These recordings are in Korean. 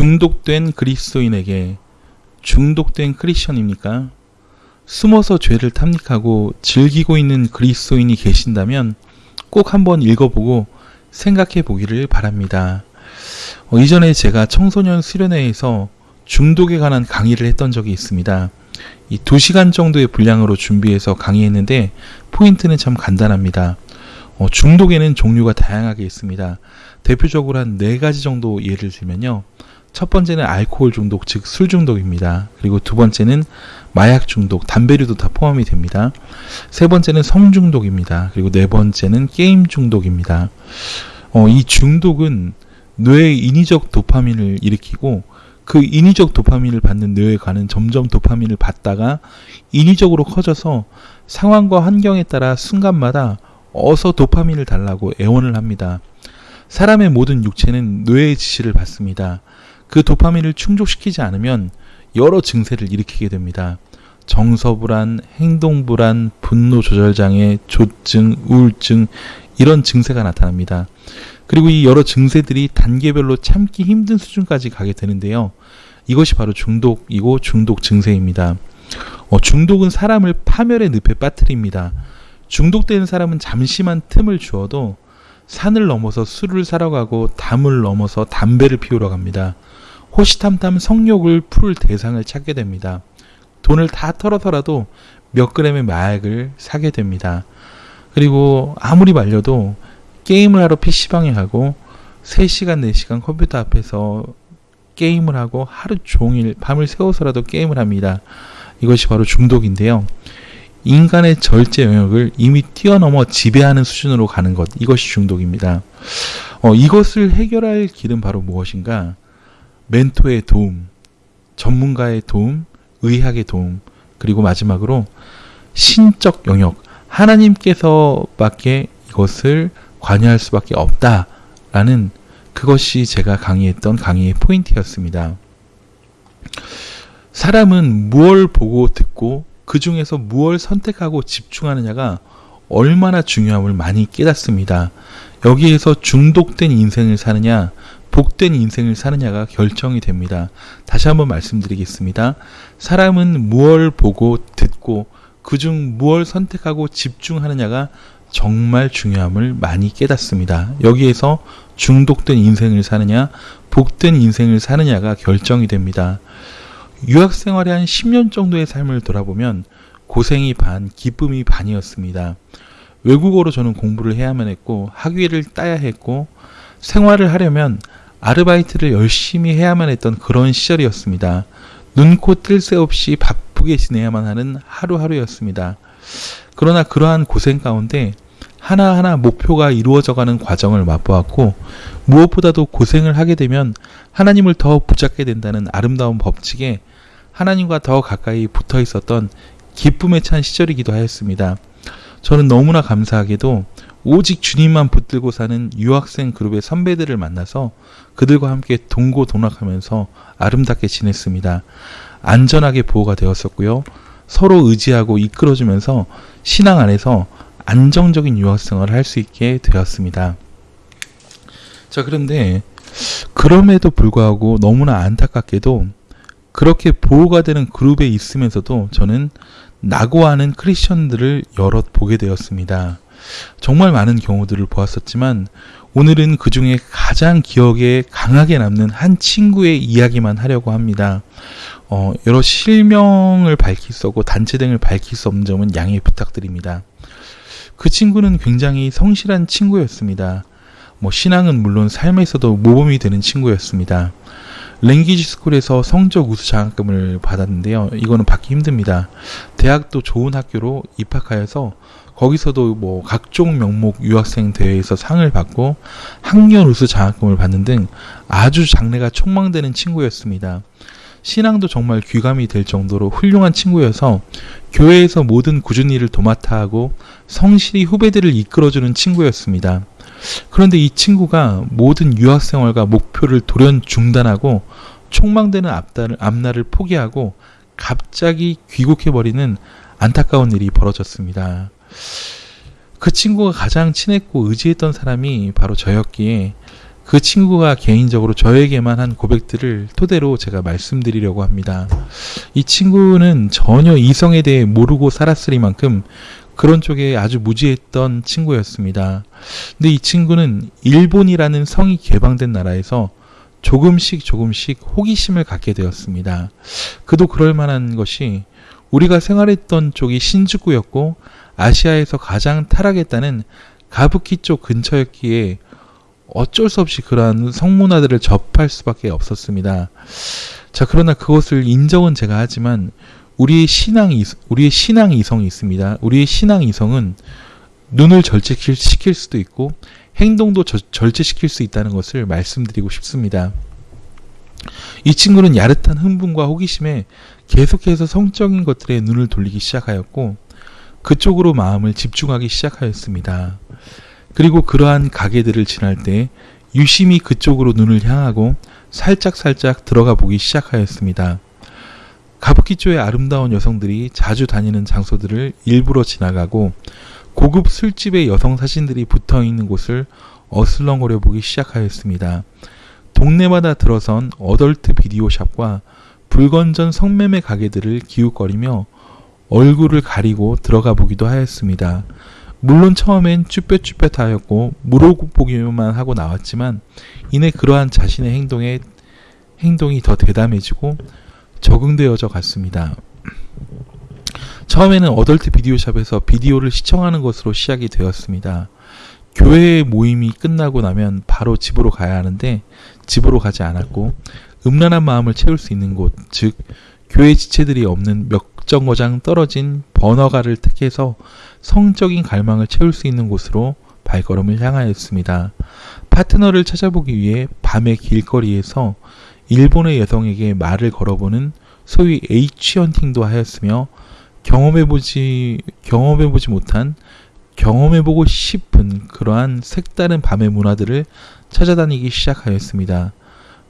중독된 그리스도인에게 중독된 크리스천입니까? 숨어서 죄를 탐닉하고 즐기고 있는 그리스도인이 계신다면 꼭 한번 읽어보고 생각해 보기를 바랍니다. 어, 이전에 제가 청소년 수련회에서 중독에 관한 강의를 했던 적이 있습니다. 이 2시간 정도의 분량으로 준비해서 강의했는데 포인트는 참 간단합니다. 어, 중독에는 종류가 다양하게 있습니다. 대표적으로 한 네 가지 정도 예를 들면요. 첫 번째는 알코올 중독, 즉 술 중독입니다. 그리고 두 번째는 마약 중독, 담배류도 다 포함이 됩니다. 세 번째는 성 중독입니다. 그리고 네 번째는 게임 중독입니다. 어, 이 중독은 뇌의 인위적 도파민을 일으키고 그 인위적 도파민을 받는 뇌에 가는 점점 도파민을 받다가 인위적으로 커져서 상황과 환경에 따라 순간마다 어서 도파민을 달라고 애원을 합니다. 사람의 모든 육체는 뇌의 지시를 받습니다. 그 도파민을 충족시키지 않으면 여러 증세를 일으키게 됩니다. 정서불안, 행동불안, 분노조절장애, 조증, 우울증 이런 증세가 나타납니다. 그리고 이 여러 증세들이 단계별로 참기 힘든 수준까지 가게 되는데요. 이것이 바로 중독이고 중독 증세입니다. 어, 중독은 사람을 파멸의 늪에 빠뜨립니다. 중독된 사람은 잠시만 틈을 주어도 산을 넘어서 술을 사러 가고 담을 넘어서 담배를 피우러 갑니다. 호시탐탐 성욕을 풀 대상을 찾게 됩니다. 돈을 다 털어서라도 몇 그램의 마약을 사게 됩니다. 그리고 아무리 말려도 게임을 하러 PC방에 가고 3시간, 4시간 컴퓨터 앞에서 게임을 하고 하루 종일 밤을 새워서라도 게임을 합니다. 이것이 바로 중독인데요. 인간의 절제 영역을 이미 뛰어넘어 지배하는 수준으로 가는 것, 이것이 중독입니다. 어, 이것을 해결할 길은 바로 무엇인가? 멘토의 도움, 전문가의 도움, 의학의 도움, 그리고 마지막으로 신적 영역, 하나님께서밖에 이것을 관여할 수밖에 없다라는 그것이 제가 강의했던 강의의 포인트였습니다. 사람은 무엇 보고 듣고 그 중에서 무엇 선택하고 집중하느냐가 얼마나 중요함을 많이 깨닫습니다. 여기에서 중독된 인생을 사느냐, 복된 인생을 사느냐가 결정이 됩니다. 다시 한번 말씀드리겠습니다. 사람은 무엇 보고 듣고 그중 무엇 선택하고 집중하느냐가 정말 중요함을 많이 깨닫습니다. 여기에서 중독된 인생을 사느냐, 복된 인생을 사느냐가 결정이 됩니다. 유학 생활의 한 10년 정도의 삶을 돌아보면 고생이 반, 기쁨이 반이었습니다. 외국어로 저는 공부를 해야만 했고, 학위를 따야 했고, 생활을 하려면 아르바이트를 열심히 해야만 했던 그런 시절이었습니다. 눈코 뜰 새 없이 바쁘게 지내야만 하는 하루하루였습니다. 그러나 그러한 고생 가운데 하나하나 목표가 이루어져가는 과정을 맛보았고 무엇보다도 고생을 하게 되면 하나님을 더 붙잡게 된다는 아름다운 법칙에 하나님과 더 가까이 붙어 있었던 기쁨에 찬 시절이기도 하였습니다. 저는 너무나 감사하게도 오직 주님만 붙들고 사는 유학생 그룹의 선배들을 만나서 그들과 함께 동고동락하면서 아름답게 지냈습니다. 안전하게 보호가 되었었고요. 서로 의지하고 이끌어주면서 신앙 안에서 안정적인 유학생활을 할 수 있게 되었습니다. 자, 그런데 그럼에도 불구하고 너무나 안타깝게도 그렇게 보호가 되는 그룹에 있으면서도 저는 낙오하는 크리스천들을 여럿 보게 되었습니다. 정말 많은 경우들을 보았었지만 오늘은 그 중에 가장 기억에 강하게 남는 한 친구의 이야기만 하려고 합니다. 어, 여러 실명을 밝힐 수 없고 단체 등을 밝힐 수 없는 점은 양해 부탁드립니다. 그 친구는 굉장히 성실한 친구였습니다. 뭐 신앙은 물론 삶에서도 모범이 되는 친구였습니다. 랭귀지 스쿨에서 성적 우수 장학금을 받았는데요. 이거는 받기 힘듭니다. 대학도 좋은 학교로 입학하여서 거기서도 뭐 각종 명목 유학생 대회에서 상을 받고 학년 우수 장학금을 받는 등 아주 장래가 촉망되는 친구였습니다. 신앙도 정말 귀감이 될 정도로 훌륭한 친구여서 교회에서 모든 꾸준 일을 도맡아 하고 성실히 후배들을 이끌어주는 친구였습니다. 그런데 이 친구가 모든 유학생활과 목표를 돌연 중단하고 촉망되는 앞날을, 앞날을 포기하고 갑자기 귀국해버리는 안타까운 일이 벌어졌습니다. 그 친구가 가장 친했고 의지했던 사람이 바로 저였기에 그 친구가 개인적으로 저에게만 한 고백들을 토대로 제가 말씀드리려고 합니다. 이 친구는 전혀 이성에 대해 모르고 살았으리만큼 그런 쪽에 아주 무지했던 친구였습니다. 근데 이 친구는 일본이라는 성이 개방된 나라에서 조금씩 조금씩 호기심을 갖게 되었습니다. 그도 그럴 만한 것이 우리가 생활했던 쪽이 신주쿠였고 아시아에서 가장 타락했다는 가부키 쪽 근처였기에 어쩔 수 없이 그러한 성문화들을 접할 수밖에 없었습니다. 자, 그러나 그것을 인정은 제가 하지만 우리의 신앙 이 우리의 신앙 이성이 있습니다. 우리의 신앙 이성은 눈을 절제시킬 수도 있고 행동도 저, 절제시킬 수 있다는 것을 말씀드리고 싶습니다. 이 친구는 야릇한 흥분과 호기심에 계속해서 성적인 것들에 눈을 돌리기 시작하였고 그쪽으로 마음을 집중하기 시작하였습니다. 그리고 그러한 가게들을 지날 때 유심히 그쪽으로 눈을 향하고 살짝살짝 들어가 보기 시작하였습니다. 가부키초의 아름다운 여성들이 자주 다니는 장소들을 일부러 지나가고 고급 술집의 여성 사진들이 붙어 있는 곳을 어슬렁거려 보기 시작하였습니다. 동네마다 들어선 어덜트 비디오 샵과 불건전 성매매 가게들을 기웃거리며 얼굴을 가리고 들어가 보기도 하였습니다. 물론 처음엔 쭈뼛쭈뼛하였고 물어보기만 하고 나왔지만 이내 그러한 자신의 행동에 행동이 더 대담해지고 적응되어져 갔습니다. 처음에는 어덜트 비디오샵에서 비디오를 시청하는 것으로 시작이 되었습니다. 교회 모임이 끝나고 나면 바로 집으로 가야 하는데 집으로 가지 않았고 음란한 마음을 채울 수 있는 곳, 즉 교회 지체들이 없는 몇 정거장 떨어진 번화가를 택해서 성적인 갈망을 채울 수 있는 곳으로 발걸음을 향하였습니다. 파트너를 찾아보기 위해 밤의 길거리에서 일본의 여성에게 말을 걸어보는 소위 H 헌팅도 하였으며 경험해보지 경험해보지 못한 경험해보고 싶은 그러한 색다른 밤의 문화들을 찾아다니기 시작하였습니다.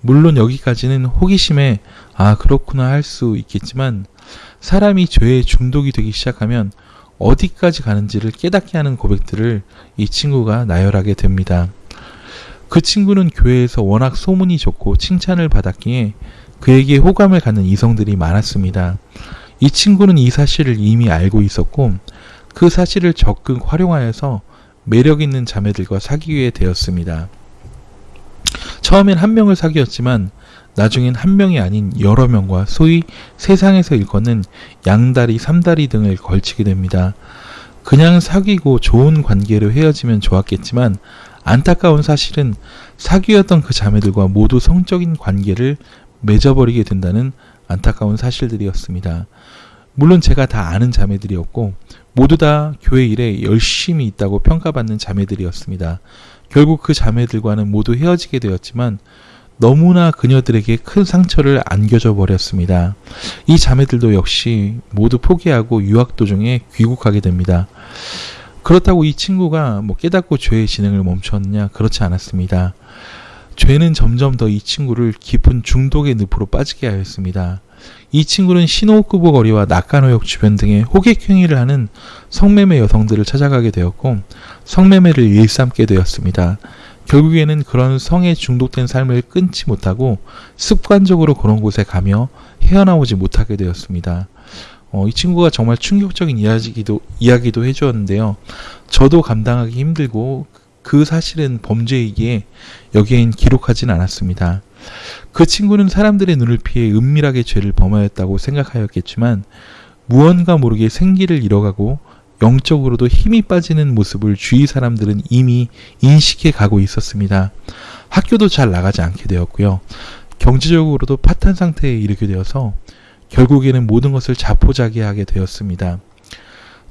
물론 여기까지는 호기심에 아 그렇구나 할 수 있겠지만 사람이 죄에 중독이 되기 시작하면 어디까지 가는지를 깨닫게 하는 고백들을 이 친구가 나열하게 됩니다. 그 친구는 교회에서 워낙 소문이 좋고 칭찬을 받았기에 그에게 호감을 갖는 이성들이 많았습니다. 이 친구는 이 사실을 이미 알고 있었고 그 사실을 적극 활용하여서 매력 있는 자매들과 사귀게 되었습니다. 처음엔 한 명을 사귀었지만 나중엔 한 명이 아닌 여러 명과 소위 세상에서 일컫는 양다리, 삼다리 등을 걸치게 됩니다. 그냥 사귀고 좋은 관계로 헤어지면 좋았겠지만 안타까운 사실은 사귀었던 그 자매들과 모두 성적인 관계를 맺어버리게 된다는 안타까운 사실들이었습니다. 물론 제가 다 아는 자매들이었고 모두 다 교회 일에 열심히 있다고 평가받는 자매들이었습니다. 결국 그 자매들과는 모두 헤어지게 되었지만 너무나 그녀들에게 큰 상처를 안겨줘 버렸습니다. 이 자매들도 역시 모두 포기하고 유학 도중에 귀국하게 됩니다. 그렇다고 이 친구가 뭐 깨닫고 죄의 진행을 멈췄냐? 그렇지 않았습니다. 죄는 점점 더 이 친구를 깊은 중독의 늪으로 빠지게 하였습니다. 이 친구는 신호쿠보 거리와 낙간호역 주변 등의 호객 행위를 하는 성매매 여성들을 찾아가게 되었고 성매매를 일삼게 되었습니다. 결국에는 그런 성에 중독된 삶을 끊지 못하고 습관적으로 그런 곳에 가며 헤어나오지 못하게 되었습니다. 어, 이 친구가 정말 충격적인 이야기도, 이야기도 해주었는데요. 저도 감당하기 힘들고 그 사실은 범죄이기에 여기엔 기록하진 않았습니다. 그 친구는 사람들의 눈을 피해 은밀하게 죄를 범하였다고 생각하였겠지만 무언가 모르게 생기를 잃어가고 영적으로도 힘이 빠지는 모습을 주위 사람들은 이미 인식해 가고 있었습니다. 학교도 잘 나가지 않게 되었고요. 경제적으로도 파탄 상태에 이르게 되어서 결국에는 모든 것을 자포자기하게 되었습니다.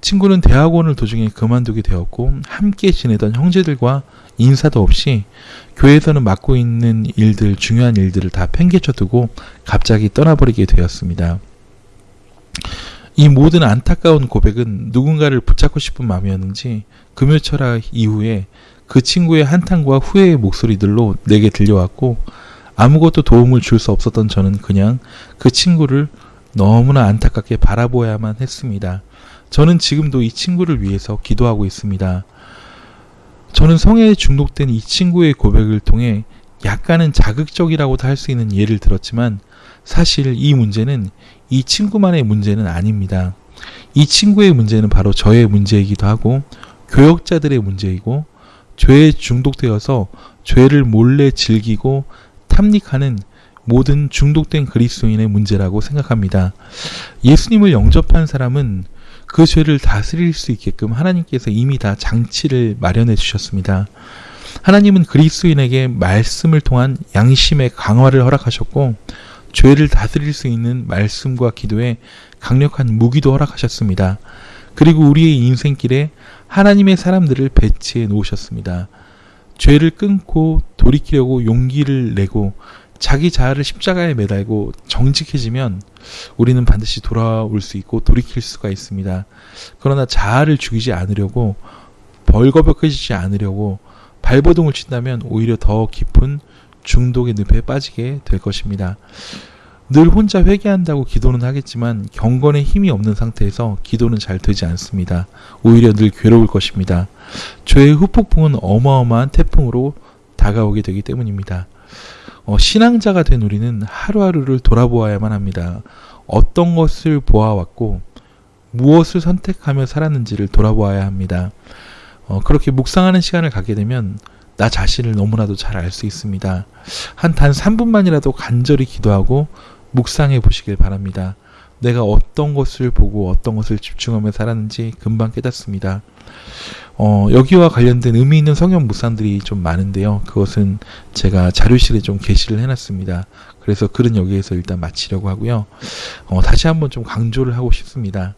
친구는 대학원을 도중에 그만두게 되었고 함께 지내던 형제들과 인사도 없이 교회에서는 맡고 있는 일들, 중요한 일들을 다 팽개쳐 두고 갑자기 떠나버리게 되었습니다. 이 모든 안타까운 고백은 누군가를 붙잡고 싶은 마음이었는지 금요 철학 이후에 그 친구의 한탄과 후회의 목소리들로 내게 들려왔고 아무것도 도움을 줄 수 없었던 저는 그냥 그 친구를 너무나 안타깝게 바라보아야만 했습니다. 저는 지금도 이 친구를 위해서 기도하고 있습니다. 저는 성에 중독된 이 친구의 고백을 통해 약간은 자극적이라고도 할 수 있는 예를 들었지만 사실 이 문제는 이 친구만의 문제는 아닙니다. 이 친구의 문제는 바로 저의 문제이기도 하고 교역자들의 문제이고 죄에 중독되어서 죄를 몰래 즐기고 탐닉하는 모든 중독된 그리스도인의 문제라고 생각합니다. 예수님을 영접한 사람은 그 죄를 다스릴 수 있게끔 하나님께서 이미 다 장치를 마련해 주셨습니다. 하나님은 그리스도인에게 말씀을 통한 양심의 강화를 허락하셨고 죄를 다스릴 수 있는 말씀과 기도에 강력한 무기도 허락하셨습니다. 그리고 우리의 인생길에 하나님의 사람들을 배치해 놓으셨습니다. 죄를 끊고 돌이키려고 용기를 내고 자기 자아를 십자가에 매달고 정직해지면 우리는 반드시 돌아올 수 있고 돌이킬 수가 있습니다. 그러나 자아를 죽이지 않으려고 벌거벗겨지지 않으려고 발버둥을 친다면 오히려 더 깊은 중독의 늪에 빠지게 될 것입니다. 늘 혼자 회개한다고 기도는 하겠지만 경건에 힘이 없는 상태에서 기도는 잘 되지 않습니다. 오히려 늘 괴로울 것입니다. 죄의 후폭풍은 어마어마한 태풍으로 다가오게 되기 때문입니다. 어, 신앙자가 된 우리는 하루하루를 돌아보아야만 합니다. 어떤 것을 보아왔고 무엇을 선택하며 살았는지를 돌아보아야 합니다. 어, 그렇게 묵상하는 시간을 갖게 되면 나 자신을 너무나도 잘 알 수 있습니다. 한 단 3분만이라도 간절히 기도하고 묵상해 보시길 바랍니다. 내가 어떤 것을 보고 어떤 것을 집중하며 살았는지 금방 깨닫습니다. 어, 여기와 관련된 의미 있는 성경 묵상들이 좀 많은데요. 그것은 제가 자료실에 좀 게시를 해놨습니다. 그래서 글은 여기에서 일단 마치려고 하고요. 어, 다시 한번 좀 강조를 하고 싶습니다.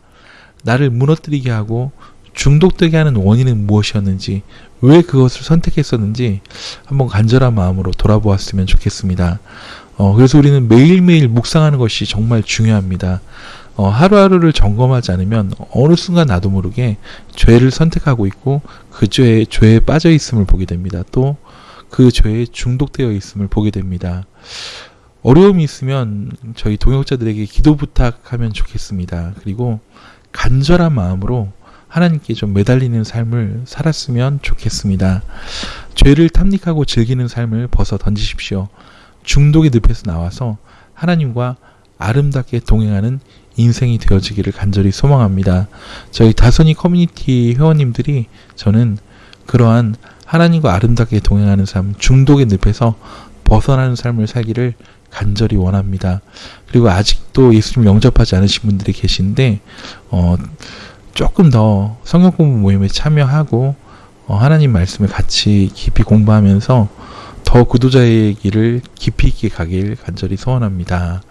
나를 무너뜨리게 하고 중독되게 하는 원인은 무엇이었는지, 왜 그것을 선택했었는지 한번 간절한 마음으로 돌아보았으면 좋겠습니다. 어, 그래서 우리는 매일매일 묵상하는 것이 정말 중요합니다. 어, 하루하루를 점검하지 않으면 어느 순간 나도 모르게 죄를 선택하고 있고 그 죄에, 죄에 빠져 있음을 보게 됩니다. 또 그 죄에 중독되어 있음을 보게 됩니다. 어려움이 있으면 저희 동역자들에게 기도 부탁하면 좋겠습니다. 그리고 간절한 마음으로 하나님께 좀 매달리는 삶을 살았으면 좋겠습니다. 죄를 탐닉하고 즐기는 삶을 벗어 던지십시오. 중독의 늪에서 나와서 하나님과 아름답게 동행하는 인생이 되어지기를 간절히 소망합니다. 저희 다선이 커뮤니티 회원님들이 저는 그러한 하나님과 아름답게 동행하는 삶, 중독의 늪에서 벗어나는 삶을 살기를 간절히 원합니다. 그리고 아직도 예수님 영접하지 않으신 분들이 계신데, 어, 조금 더 성경 공부 모임에 참여하고, 어, 하나님 말씀을 같이 깊이 공부하면서 더 구도자의 길을 깊이 있게 가길 간절히 소원합니다.